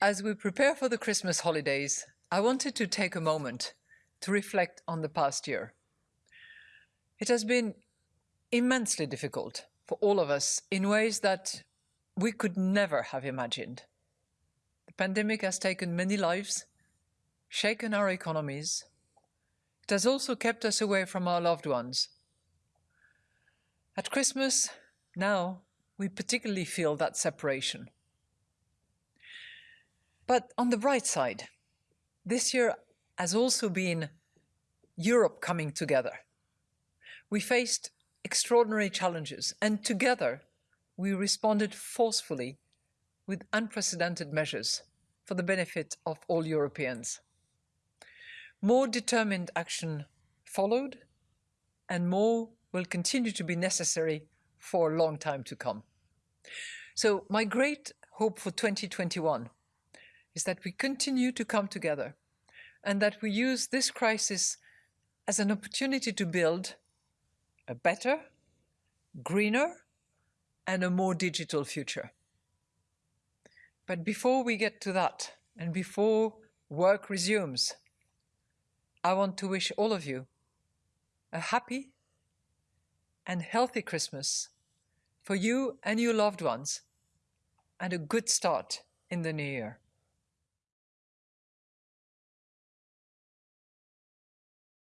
As we prepare for the Christmas holidays, I wanted to take a moment to reflect on the past year. It has been immensely difficult for all of us in ways that we could never have imagined. The pandemic has taken many lives, shaken our economies. It has also kept us away from our loved ones. At Christmas, now, we particularly feel that separation. But on the bright side, this year has also been Europe coming together. We faced extraordinary challenges and together we responded forcefully with unprecedented measures for the benefit of all Europeans. More determined action followed and more will continue to be necessary for a long time to come. So my great hope for 2021 is that we continue to come together and that we use this crisis as an opportunity to build a better, greener, and a more digital future. But before we get to that, and before work resumes, I want to wish all of you a happy and healthy Christmas for you and your loved ones, and a good start in the new year.